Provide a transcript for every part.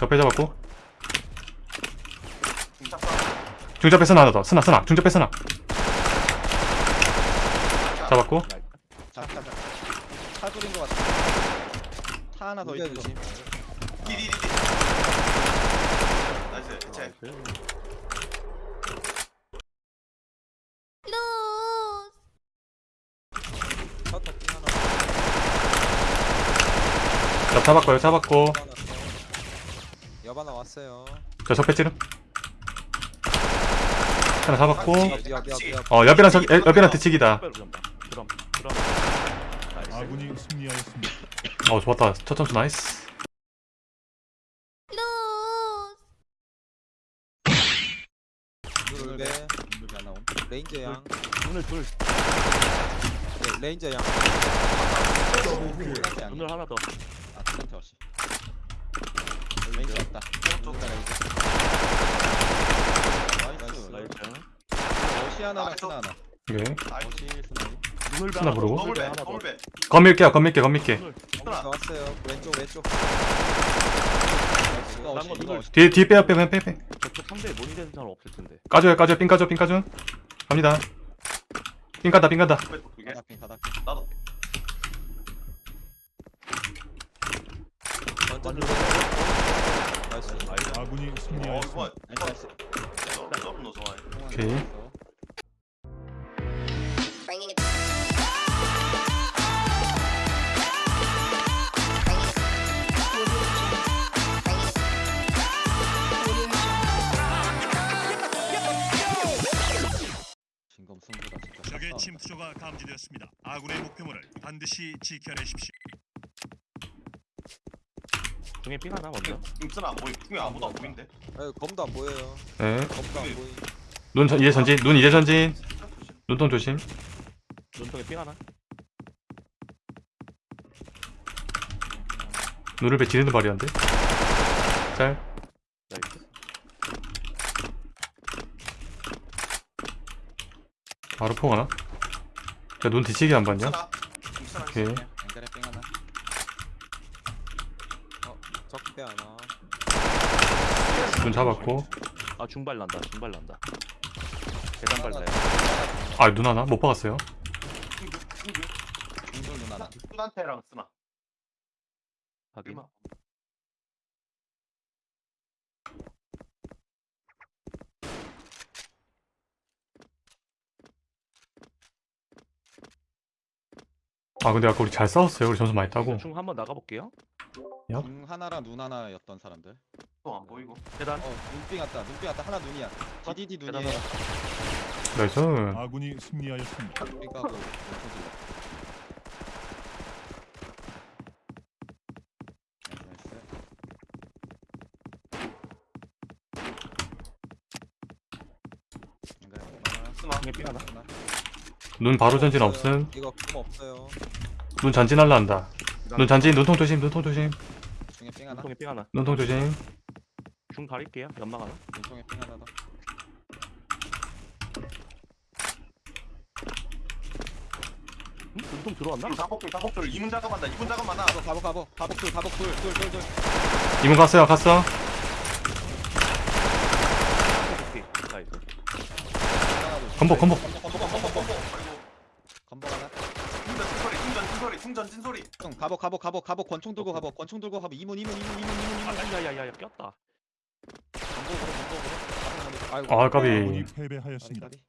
격배 잡았고. 중접배 스나 하나 더. 스나 스나. 중접배 스나. 잡았고. 잠깐 차 소리인 것 같아 차 하나 더 있는 조심. 디디디디. 나이스. 대체 컷터 띵 하나. 옆 잡았고 옆 잡았고 여바 나왔어요. 저 적배 찌름 하나 잡았고. 어 옆이랑 적 옆이랑 나이스 아군이 승리하였습니다. 어 좋았다 첫 점수 나이스 레인저 양 오늘 둘 네, 레인저 양 오늘 하나 더아 플란트 없이 레인저 왔다 쪽 레인저 나이스. 나이스 어시 하나랑 스나 하나 오케이 어시 스나 눈을 하나 부르고? 하나 더 건밀게요 건밀게 건밀게 눈을 하나. 나왔어요. 왼쪽 왼쪽. 어시 이거 어시 뒤에 뒤에 빼요 빼 빼 빼 빼 저쪽 상대에 모니 되는 사람 없을 텐데. 까줘요 까줘요. 삥 까줘 삥 까줘. 갑니다. 삥 까다 삥 까다. 더블배 두개 바닥핀 바닥핀 나도. 완전 나이스 나이스 아군이 어 승리하였습니다. 좋아 나이스 더블 너 좋아해 오케이. 적의 싹 침투조가 감지되었습니다. 아군의 목표물을 반드시 지켜내십시오. 중에 삥 하나 먼저. 임슨 안 보임 중에 아무도 안 보인대. 아유 검도 안 보여요. 네눈 검도 안 보이. 이제 전진 눈 이제 전진. 눈통 조심. 눈통에 삥 하나? 눈을 배 지르는 발이한데? 짤. 나이스 바로 포 하나? 야눈 뒤치기 안 봤냐? 오케이 앵간에 뺑 하나 어 적배 하나. 눈 잡았고. 아 중발 난다 중발 난다. 계단 발라요. 아 눈 하나? 못 박았어요? 중돌 눈 하나. 수단태랑 쓰나? 확인. 아 근데 아까 우리 잘 싸웠어요. 우리 점수 많이 따고. 중 한번 나가볼게요 눈 하나랑 눈 하나였던 사람들. 또 안 보이고. 계단. 어 눈빙 왔다. 눈빙 왔다. 하나 눈이야. 디디디 계단 눈이에요. 하나. nice. 아군이 승리하였습니다. 왼쪽 둘 nice. 눈 바로 전진 없음. 이거 검 없어요. 눈 전진할라 한다 눈 전진 눈통 조심 눈통 조심. 중에 뺑 하나. 눈통에 삥 하나. 눈통 조심. 중 가릴게요 연막 하나 왼쪽에 뺑 하나 더. 응? 눈통 들어왔나? 사복돌 사복돌 이문 작업한다 이문 작업만나. 가복 가복 가복 가복 둘 가복 둘둘둘둘. 이문 갔어요 갔어? 오케이 나이스 건복 건복 bomb, 건복 bomb. 아이고 건복 하나 충전 찐소리 충전 찐소리. 형 가복 가복 가복 가복 권총 들고 가복 권총 들고 가복 이문 이문 이문 이문 이문 아 이문. 야야야야 꼈다. 건복으로 건복으로 아이고 아 까비 아군이 패배하였습니다. 까비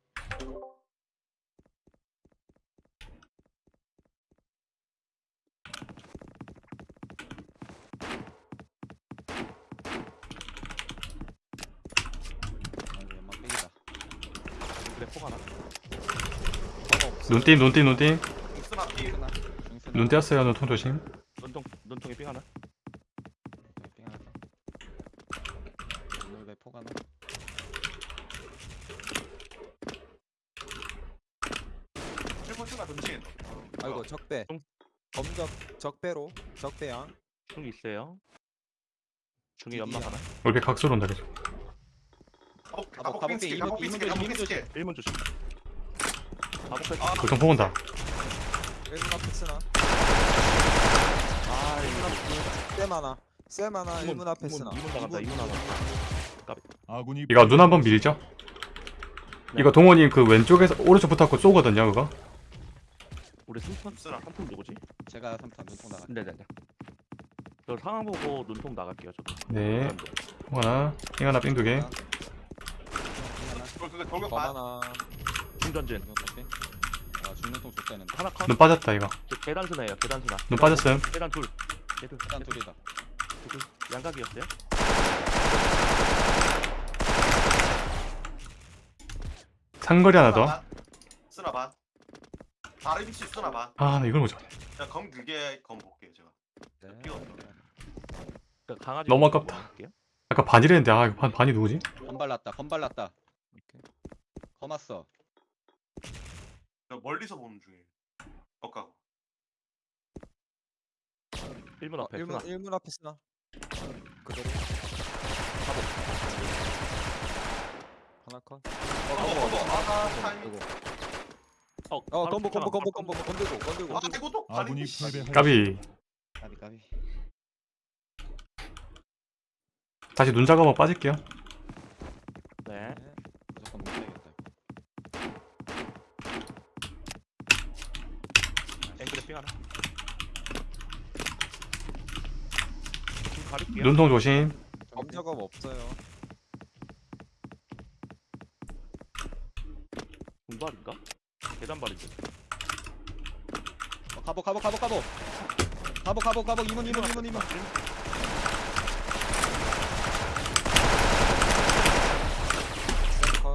아이고 연막 빼기다 그래 피 중스나 중스나 눈 떼었어요 눈통 조심. 눈통 눈통에 삥 하나? 뺑 하나 더 오늘 배폭 하나 일본 쓰나 던진 아이고 적배. 중. 검적 적배로 적배양 중 있어요. 중에 연막 하나? 올배 각소로 온다 계속. 가복 가복, 가복 핑 가복 스킬 핑, 가복 핑 조심, 스킬 이문 가복 핑 스킬 1문 조심 가복할 아 보통 포 온다. 일문 앞에 쓰나 아 적배 많아 쌤 하나 이문, 1문 앞에 쓰나 이문 나간다, 이문 나간다. 아군이 이거 눈 한번 밀죠 네. 이거 동원이 그 왼쪽에서 오른쪽 붙었고 쏘거든요 그거 우리 승선 쓰나? 한통 누구지? 제가 3탄 눈통 나가. 네네네. 저 상황 보고 눈통 나갈게요. 저도. 네 하나 핑 하나 삥 두개 하나. 그걸 그거 돌격. 하나 삐. 아 중눈통 줬다 했는데. 하나 컷. 눈 빠졌다 이거 저 계단 스나예요. 계단 스나. 눈 빠졌음 계단 둘. 계단 일단 둘이다. 둘. 양각이었어요? 상거리 하나 더 쓰나 반. 다른 위치 쓰나 반. 아, 나 이걸 못 잡네. 자, 검 길게 검 볼게요 제가. 네. 뛰어. 그러니까 강아지. 너무 아깝다. 아까 반이랬는데, 아, 이거 반, 반이 누구지? 건발랐다. 건발랐다. 검았어. 저 멀리서 보는 중이에요. 엇가고. 1문 어, 앞에 1문, 스나. 1문 앞에 쓰나 그대로 하나 컷 타이밍. 어, 어, 바로 건보, 건보, 건보, 건보, 건들고, 건들고. 아 이것도 아군이 아니, 패배하였습니다. 까비. 까비 까비. 다시 눈 작업하고 빠질게요. 네. 무조건 못해야겠다. 앵글에 삥 하나. 좀 가릴게요. 눈통 조심. 검 작업 없어요 공발인가? 계단발인데. 어, 가보 가보 가보 가보. 가보 가보 가보 이문 이문 이문 이문.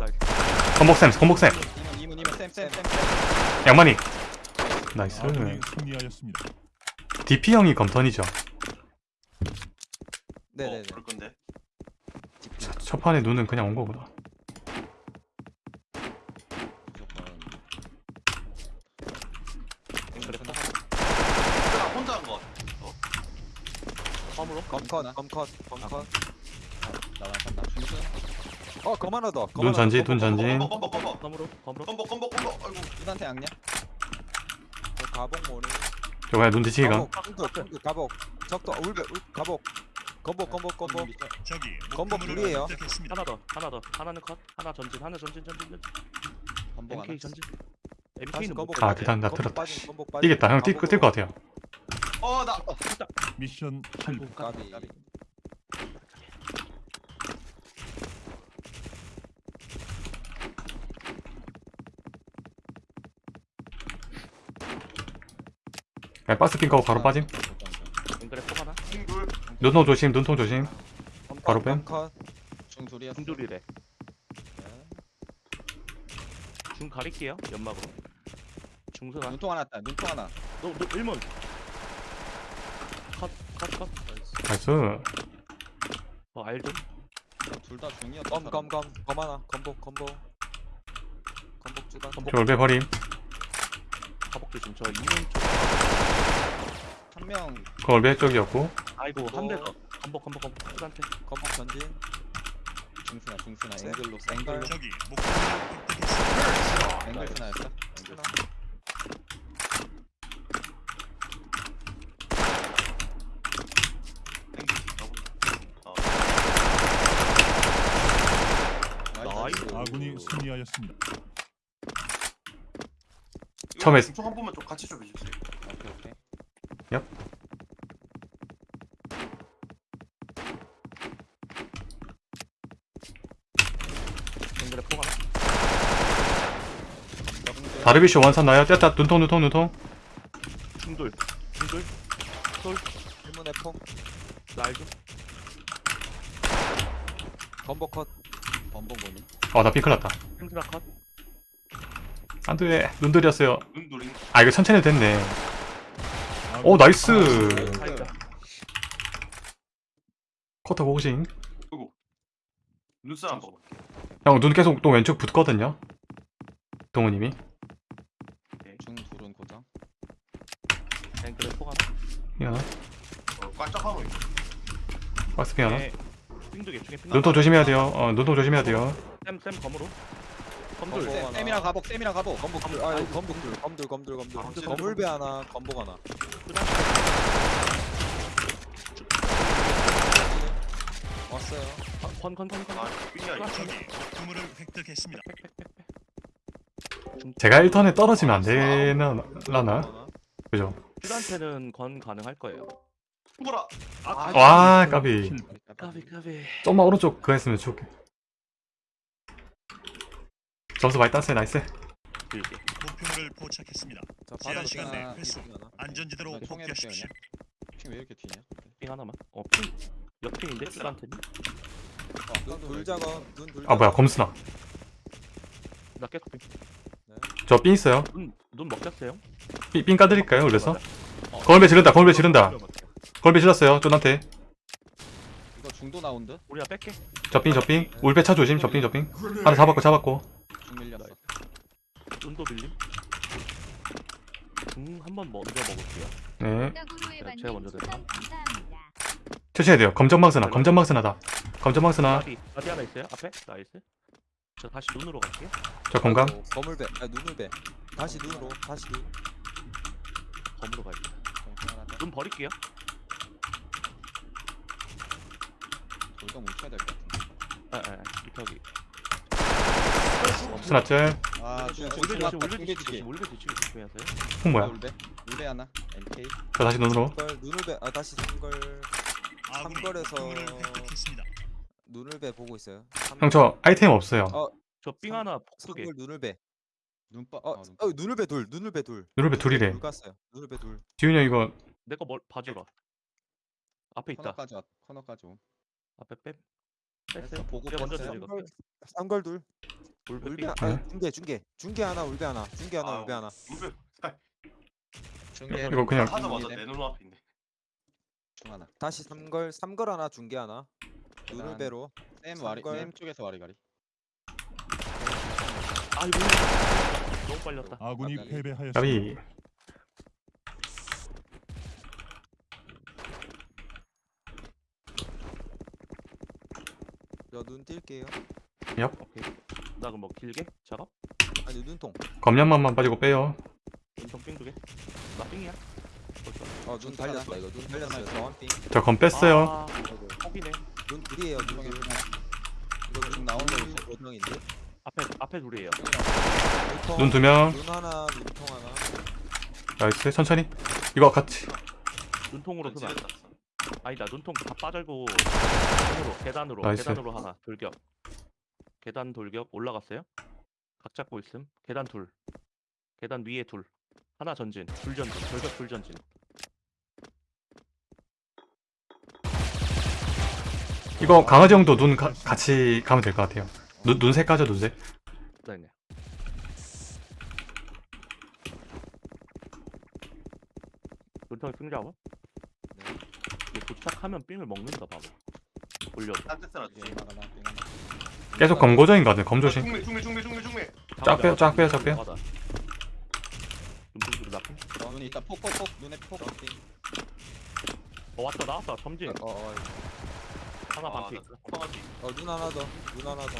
나이스. 건복쌤, 건복쌤. 이문 이문 이문 쌤쌤 쌤. 양만이. 나이스. 아군이 승리하였습니다. DP 형이 검턴이죠. 네네네 어, 그럴 건데. 첫 판에 눈은 그냥 온 거구나. 혼자 한 거. 검컷 검컷 검컷 나 완전 나 중순. 어검 하나 더검눈 더. 눈 전지. 검보 검보 검보. 검보 검보 검보. 아이고. 이단테 양냐? 저 가복 모니 저거 눈 뒤치기가. 가복 가복 적도 울베 울 가복 건복 건복 건복 적이 건복 목표물을 둘이에요. 획득했습니다. 하나 더. 하나 더. 하나는 컷. 하나 전진. 하나 전진 전진 전진. 건복. MK 전진. 다시 MK는 못 건복 아, 빠짐, 대단, 나 건복 들었다, 빠짐, 씨. 건복 빠짐. 이겠다. 형, 뛸. 뛸것 같아요. 어 나. 미션 성공. 까비 그냥 박스 핑 까고 바로 빠짐. 눈통 조심, 눈통 조심. 바로 뺨. 컷 중 둘이었어. 중돌이래. 중 가릴게요. 연막으로. 중순아. 눈통 하나 있다. 눈통 하나. 너, 너 1문. 컷, 컷, 컷. 나이스. 어, 알 좀. 둘다 중이었다. 검 검 검 검 하나 건복 건복 건복 주간 저 올배 버림. 가복 조심. 저 2문 쪽. 한 명 그 올배 쪽이었고. 아이고, 한대 더. 건복, 건복, 건복. stud한테. 건복 전진 중순아 중순아 쌤. 앵글로 쌤. 앵글로 목표물을 획득했습니다. 앵글 스나였어. 앵글. 어. 나이스. 아군이 승리하였습니다. 처음에- 중한 번만 좀 같이 좀 해주세요. 오케이 오케이. 앵글에 폭 하나. 다르비쇼 원산 나요. 뗐다. 눈통, 눈통, 눈통. 중돌. 중돌. 돌. 1문에 폭날 좀. 건복 컷 범벅 보니. 어, 나 핑 클 났다. 행스나 컷. 안 돼. 눈 들였어요. 눈돌이. 아, 이거 천천히 됐네. 아군 오, 나이스. 커터 고고싱. 눈살 한번 볼게요. 형, 눈 계속 또 왼쪽 붙거든요. 동우님이. 중 둘은 고정. 앵글에. 핑 하나. 어, 깜짝하고 있어. 박스 핑 하나. 네. 핑두개 중에 핑 눈통 조심해야 돼요. 어, 눈통 조심해야 돼요. 쌤, 쌤 검으로. 쌤, 쌤이랑 가복 쌤이랑 가복. 건복 둘 아유 건복 둘 검둘 검둘 검둘? 건물배 하나 건복 하나 왔어요. 건건건건. 아 삐야 이거 적이 목표물을 획득했습니다. 제가 1턴에 떨어지면 안 되나? 그죠? 슈한테는 건 가능할 거예요. 뭐라 아, 와 까비 까비 까비. 좀만 오른쪽 그거 했으면 좋게 점수 많이 땄어요 나이스. 목표물을 포착했습니다. 자, 제한 시간 내 회수. 안전지대로 복귀하십시오. 핑왜 이렇게 튀냐? 삥 하나만. 어 삥. 옆핑인데 슈한테는? 눈, 둘 작업, 눈 둘. 아 뭐야. 검수나 나 계속 삥. 저 삥 있어요 눈, 눈 먹혔어요? 삥, 삥 까드릴까요 올려서? 거울배 지른다 거울배 지른다 거울배 질렀어요 쫀한테 이거 중도 나온드? 우리가 뺄게. 저삥 저삥 울배 차 조심 저삥 저삥 하나 잡았고 잡았고 중. 눈도 빌림. 음, 한번 먼저 먹을게요. 네 네, 제가 먼저 됐다. 감사합니다. 천천히 해야 돼요 검정망스나 검정망스나다 검정망스나 어디 어디 하나 있어요? 앞에 나이스. 저 다시 눈으로 갈게요. 저 건강 아이고, 거물배, 아 눈을 배. 다시 눈으로, 다시 눈. 검으로 갈게요. 눈 버릴게요. 돌도 뭉쳐야 될 것 같은데. 아, 아, 아, 저기. 스나짤 아, 중계 조심, 지기. 올배 뒤치기 조심하세요. พุ่ 뭐야 울베? 울베 하나. MK. 저 다시 눈으로 걸 눈을 배, 아 다시 삼걸, 삼거리에서 눈을 배 보고 있어요. 형 저 아이템 없어요 어. 저삥 삼- 하나 폭두개. 삼걸 눈을 배. 눈빠. 어, 아, 눈- 어 눈을배 둘, 눈을배 둘. 눈을배 둘이래 둘 갔어요. 눈을배 둘. 지훈이 형 이거 내거 뭘 봐주라. 앞에 있다. 코너까지 왔. 코너까지 옴. 앞에 뺨. 됐어, 뺐어요. 보고 제가 먼저 뺐어요. 삼걸, 삼걸 둘. 울배 삥. 아, 네. 중계, 중계, 중계 하나, 울배 하나, 중계 하나, 아, 울배 하나. 울베 중계. 이거 그냥- 하자마자 내 눈앞인데 중 하나. 다시 삼걸, 삼걸 하나, 중계 하나. 눈을배로. 쌤 와리. 삼걸. 쌤 쪽에서 와리가리. 아이고. 너무 빨렸다. 아군이 아, 네. 패배하였습니다. 까비 저눈 뛸게요. 오케이. 나 그럼 뭐 길게 작업? 아니 눈통. 검량만만 빠지고 빼요 눈통 삥두 개. 나 삥이야. 벌써. 어눈 달렸다 이거. 눈 달렸어요. 저한빙. 저 검 뺐어요 아, 포기네. 눈 둘이에요. 눈 둘. 이거 중 나온 거 있어. 고정인데. 앞에 앞에 둘이에요. 눈 두 명 눈 하나, 눈통 하나. 나이스 천천히 이거 같이 눈통으로? 렸 아니다. 눈통 다 빠져고 계단으로 계단으로 나이스. 계단으로 하나 돌격. 계단 돌격 올라갔어요? 각 잡고 있음. 계단 둘. 계단 위에 둘. 하나 전진. 둘 전진. 돌격 둘 전진. 이거 강아지 형도 눈 가- 같이 가면 될 것 같아요 눈, 눈색 까죠 눈색 네네. 눈통이 삥 잡아? 네. 도착하면 삥을 먹는다 하나, 삥 하나. 계속 검고정인 것 같아요 검 조심 중밀 중밀 중밀 중밀 중밀 쫙 빼요, 쫙 빼요, 쫙 빼요. 눈통? 어, 눈이 있다. 폭폭폭. 눈에 폭. 어 왔다 나왔다 점진. 어, 어, 하나 아, 반피. 어, 눈 하나 더. 눈 하나 더.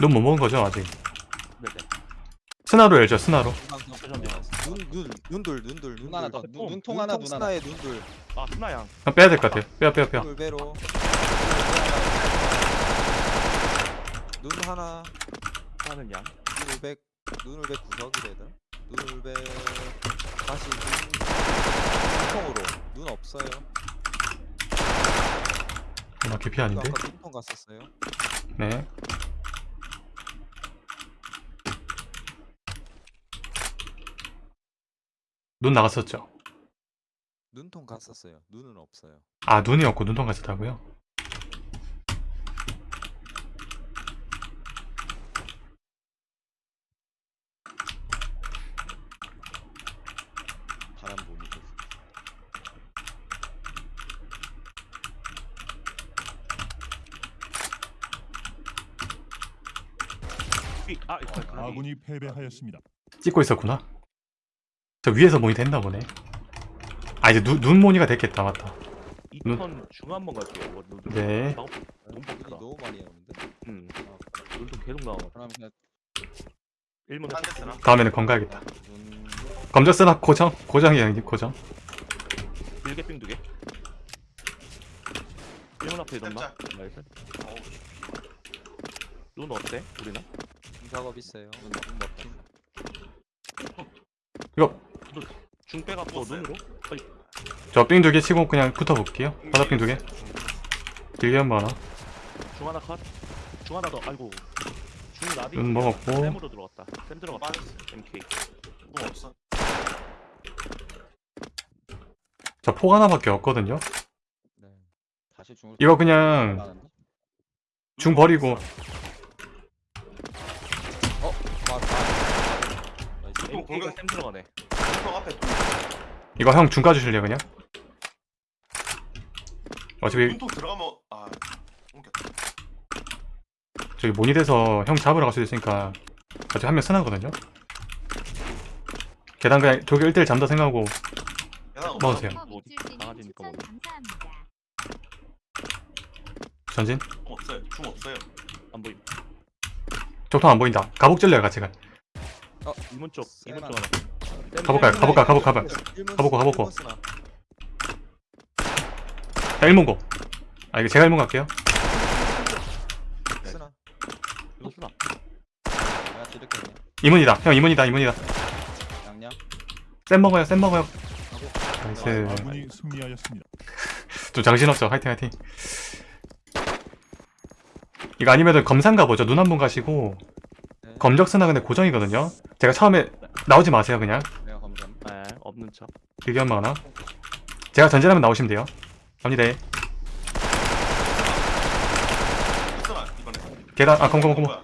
눈 못 먹은 거죠 아직 네네. 스나로 열죠 스나로 눈, 눈, 눈둘, 눈둘, 눈 하나 더. 눈, 눈통 하나, 눈 하나. 스나의 눈둘. 아 스나 양. 그냥 빼야 될 것 같아요 빼요 빼요 빼요 눈배로. 눈 하나. 하는 양. 눈울백. 눈울백 구석이래다. 눈울백. 다시 눈. 눈통으로. 눈 없어요. 아 개피 아닌데 아까 눈통 갔었어요. 네 눈 나갔었죠 눈통 갔었어요. 눈은 없어요. 아 눈이 없고 눈통 갔었다고요 바람 보니 좀. 삑! 아 있어. 아, 아군이 패배하였습니다. 찍고 있었구나 저 위에서 모니터 했나 보네 아 이제 눈, 눈 모니가 됐겠다 맞다 눈- 2턴 중 한번 갈게요. 뭐, 눈, 네. 너무 많이 나오는데. 음. 어, 눈통 계속 나와. 그럼 그냥 1문 딴데 쓰나 다음에는 검 가야겠다 눈. 검정 쓰나 고정 고정이에요 형님 고정 길게 삥두 개. 일문 앞에 있었나? 깜짝. 나이스. 어우, 눈 어때? 우리나? 작업 있어요. 눈 먹힌. 이거 앞도 없어요. 눈으로? 어이, 저삥 두 개 치고 그냥 붙어볼게요 바닥 삥 두 개 길게 한 번 하나 중 하나 컷. 중 하나 더. 아이고. 중 나비. 눈 먹었고 쌤으로 들어갔다. 쌤 들어갔다. 빠졌어. MK. 뭐 없어. 저 폭 하나밖에 없거든요 네. 다시 중을. 이거 그냥 중 버리고 어, 맞다. 이거 MK가 공격- 쌤 들어가네. 형 앞에 돈. 이거 형 중 까주실래요 그냥? 어차피 눈통 들어가면 아. 저기 모니에서 형 잡으러 갈 수도 있으니까 어차피 한명 쓰나거든요 계단 그냥 저기 1대1 잠다 생각하고 계단 없어. 먹으세요 뭐, 강아지니까 뭐. 전진 중 없어요. 중 없어요. 안 보임. 적통 안 보인다 가복 찔러요 같이 가 이문 쪽. 이문 쪽쌤 하나. 쌤 가볼까요? 쌤 가볼까? 가볼까? 가볼까? 가보고, 가보고. 자 1문 고 아 이거 제가 1문 갈게요 쓰나? 이거 쓰나? 2문이다 형 2문이다 2문이다 양양. 쌤 먹어요 쌤 먹어요 나이스 아군이 승리하였습니다. 좀 정신없죠 화이팅 화이팅 이거 아니면은 검상 가보죠 눈 한 번 가시고 네. 검적스나 근데 고정이거든요 제가 처음에 나오지 마세요 그냥 내가 검점. 네, 없는 척. 길게 한번 하나 제가 전진하면 나오시면 돼요 갑니다. 계단 아 검검 검검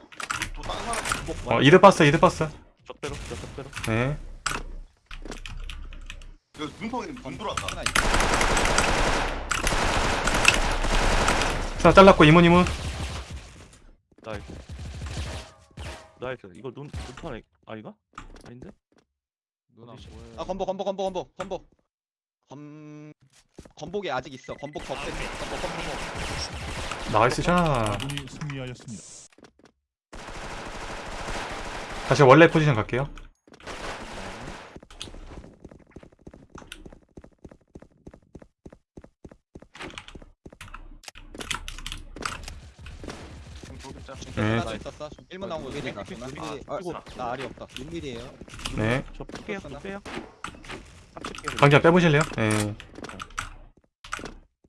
어 이드 봤어 이드 봤어 적배로, 저 적배로. 네 이거 눈통이 눈 들어왔다. 하나 잘랐고 이문 이문 나이스. 나이스. 이거 눈, 눈판에, 아닌가? 아닌데? 누나 어디지? 뭐예요? 아 건복 건복 건복 건복 건복. 검 건복이 아직 있어. 건복 더 뺐어. 건복 건복. Nice shot 아군이 승리하였습니다. 다시 원래 포지션 갈게요 중 돌겠자. 네. 하나 있었어. 1문 나온 거 미리 나. 아, 나 알이 없다. 6mm예요. 네저 빼요. 빡칠게요. 강자 빼보실래요? 네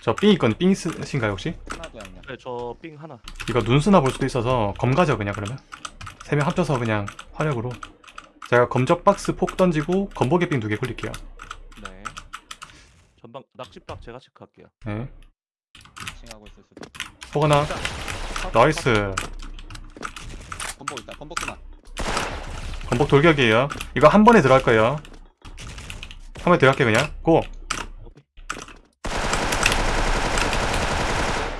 저 삥 있건 삥 쓰신가요 혹시? 하나도. 네, 저 삥 하나. 이거 눈 쓰나 볼 수도 있어서 검 가죠 그냥 그러면 세 명 합쳐서 그냥 화력으로 제가 검적 박스 폭 던지고 검복의 삥두 개 굴릴게요 네. 전방, 낚시박 제가 체크할게요. 네 칭하고 있을 수도. 있고. 폭 하나 나이스 건복 있다. 건복 쓰나. 검복 돌격이에요. 이거 한 번에 들어갈 거예요. 한 번에 들어갈게 그냥. 고.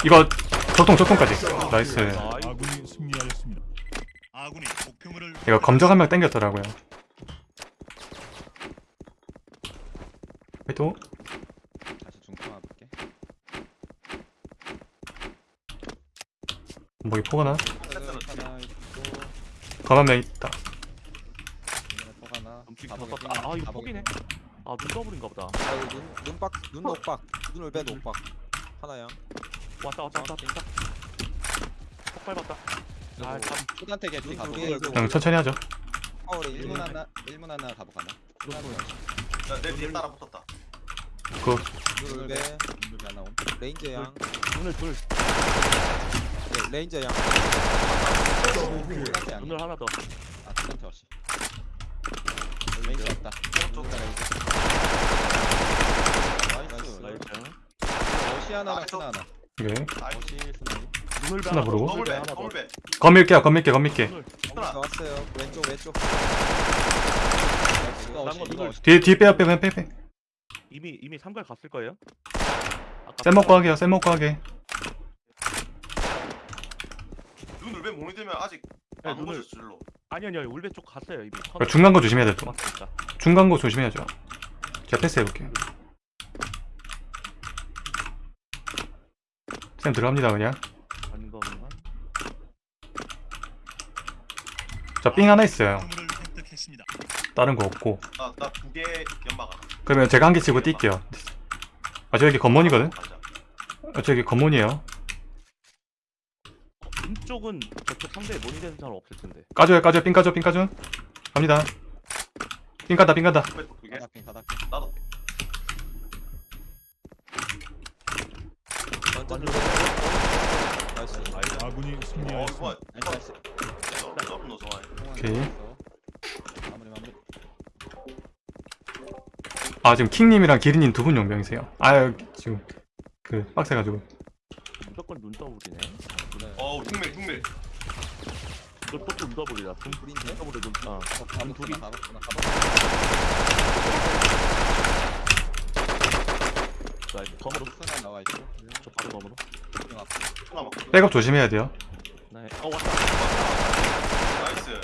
이거 적통 적통까지. Nice. 이거 검적 한 명 땡겼더라고요. 또 다시 중통 와볼게. 검복이 폭 하나 패스는 치네. 하나 있고. 검한명 있다 폭 하나. 눈빛 다 썼다. 아, 이거 폭이네. 아, 눈 더블인가 보다. 아, 이거 눈 눈박 눈 녹박 눈을 빼 녹박 하나야. 왔다, 왔다, 왔다, 왔다. 폭 밟았다. 아, 참. 초단태 개피 개, 그냥 천천히 하죠 파울에 1문 하나 1문 하나 가복 하나. 나내 뒤에 따라 붙었다. 눈을 빼 눈을 빼 하나 옴. 레인저 양. 눈을 둘. 네, 레인저 양. 양. 눈을 하나 더. 아 초단태 없이. 레인저 없다. 쪽. 나이스. 나이스. 어시 하나랑 아, 하나. 어시 스나. 눈을? 더블 배. 하나 더. 더블 배. 검 밀게요 검 밀게 검 밀게 눈을. 하나. 나왔어요. 왼쪽 왼쪽. 뒤에 뒤에 빼요 빼 그냥 빼 빼 이미 이미 삼갈 갔을 거예요. 쌤 먹고 하게요 쌤 먹고 하게 왜 모니터면 아직 네, 안 눈을 보셨어 줄로. 아니 아니요 울베 쪽 갔어요 이미. 그 중간 거 조심해야 돼 또 맞습니다. 중간 거 조심해야죠 제가 패스 해볼게요 쌤 들어갑니다 그냥 아닌 거면 저삥 하나 있어요 획득했습니다. 다른 거 없고 나나 두 개 연막 하나. 그러면 제가 한 개 치고 뛸게요 아 저 여기 검문이거든 가자. 어, 저기 검문이에요. 왼쪽은 저쪽 상대에 모니 되는 사람 없을 텐데. 까줘요, 까줘요, 삥 까줘, 삥 까줘. 갑니다. 삥 간다, 삥 간다. 나도. 완전 나이스 아군이 어, 승리하였습니다. 좋아. 나이스 나이스 너무 너 좋아해. 오케이. 마무리 마무리 아, 지금 킹님이랑 기린님 두 분 용병이세요. 아, 지금 그 빡세가지고. 무조건 눈더블이네. 어우 흉밀 흉밀. 이거 또 눈더블이다. 눈 불인데? 눈더블에 눈. 아. 가봤구나 가봤구나 가봤구나 나이스. 검으로. 하나 나와 있고 저 바로 검으로. 좀 앞에 하나 먹. 백업 조심해야 돼요. 네. 어 왔다. 나이스.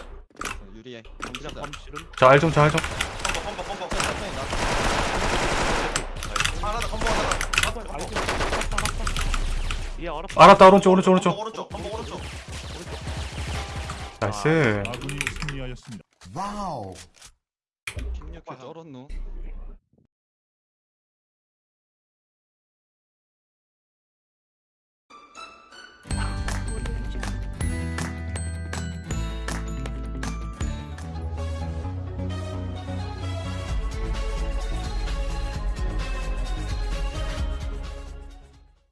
유리해 그냥 공지자 검 씨름. 저알 좀, 저알 좀. 컴버 컴버 컴버. 천천히 나 하나 더 컴버 하나. 더. 알았어. 예 알았어. 알았다, 오른쪽, 오른쪽, 오른쪽. 오른쪽. 컴버 오른쪽. 나이스. 아군이 승리하였습니다. 16개 쩔었노